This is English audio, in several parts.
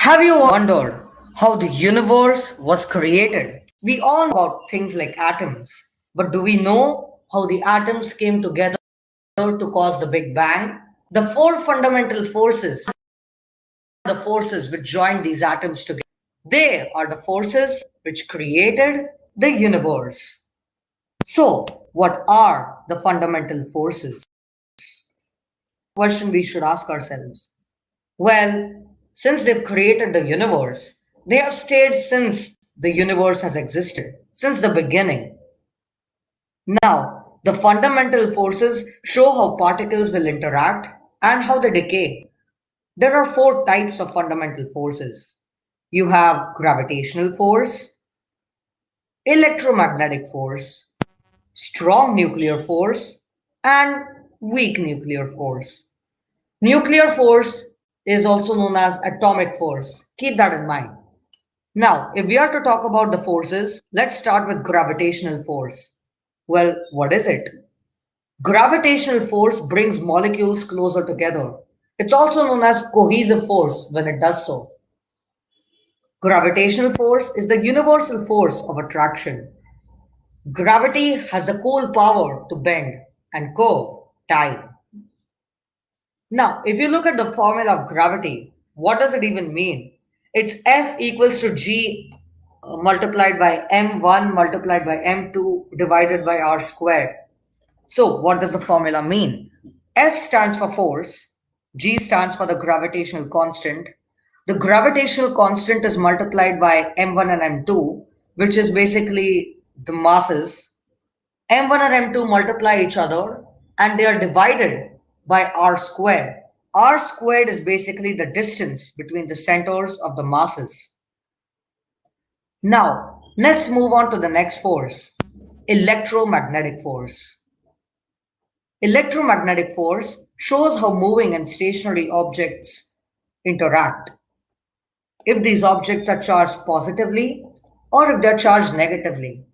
Have you wondered how the universe was created? We all know about things like atoms, but do we know how the atoms came together to cause the Big Bang? The four fundamental forces, the forces which joined these atoms together, they are the forces which created the universe. So, what are the fundamental forces? Question we should ask ourselves. Well, since they've created the universe, they have stayed since the universe has existed, since the beginning. Now, the fundamental forces show how particles will interact and how they decay. There are four types of fundamental forces. You have gravitational force, electromagnetic force, strong nuclear force, and weak nuclear force. Nuclear force is also known as atomic force. Keep that in mind. Now, if we are to talk about the forces, let's start with gravitational force. Well, what is it? Gravitational force brings molecules closer together. It's also known as cohesive force when it does so. Gravitational force is the universal force of attraction. Gravity has the cool power to bend and curve time. Now, if you look at the formula of gravity, what does it even mean? It's F equals to G uh, multiplied by M1 multiplied by M2 divided by R squared. So what does the formula mean? F stands for force, G stands for the gravitational constant. The gravitational constant is multiplied by M1 and M2, which is basically the masses. M1 and M2 multiply each other and they are divided by r squared. r squared is basically the distance between the centers of the masses. Now, let's move on to the next force, electromagnetic force. Electromagnetic force shows how moving and stationary objects interact. If these objects are charged positively or if they're charged negatively.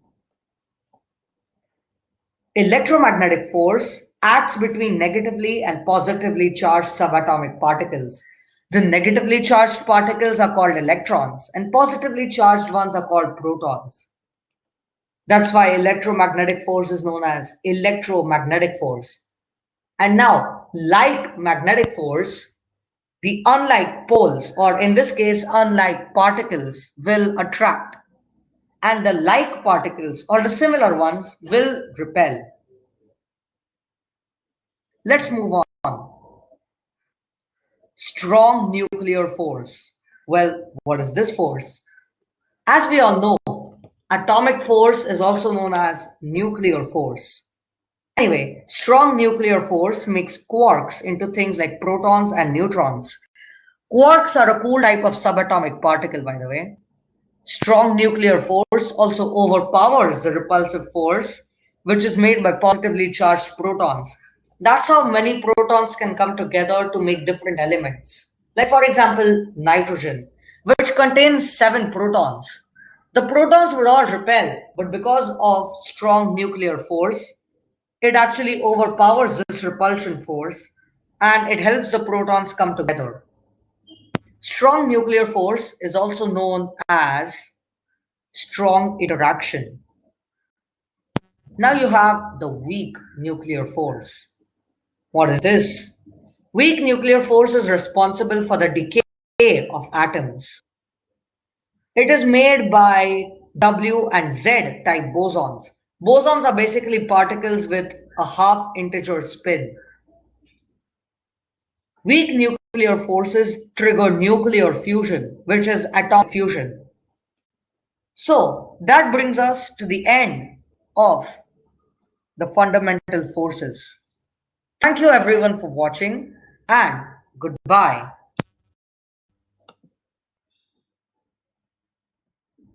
Electromagnetic force acts between negatively and positively charged subatomic particles. The negatively charged particles are called electrons and positively charged ones are called protons. That's why electromagnetic force is known as electromagnetic force. And now, like magnetic force, the unlike poles, or in this case, unlike particles, will attract. And the like particles, or the similar ones, will repel. Let's move on. Strong nuclear force. Well, what is this force? As we all know, atomic force is also known as nuclear force. Anyway, strong nuclear force makes quarks into things like protons and neutrons. Quarks are a cool type of subatomic particle, by the way. Strong nuclear force also overpowers the repulsive force, which is made by positively charged protons. That's how many protons can come together to make different elements. Like for example, nitrogen, which contains seven protons. The protons would all repel, but because of strong nuclear force, it actually overpowers this repulsion force and it helps the protons come together. Strong nuclear force is also known as strong interaction. Now you have the weak nuclear force. What is this? Weak nuclear force is responsible for the decay of atoms. It is made by W and Z type bosons. Bosons are basically particles with a half integer spin. Weak nuclear forces trigger nuclear fusion, which is atomic fusion. So that brings us to the end of the fundamental forces. Thank you everyone for watching and goodbye.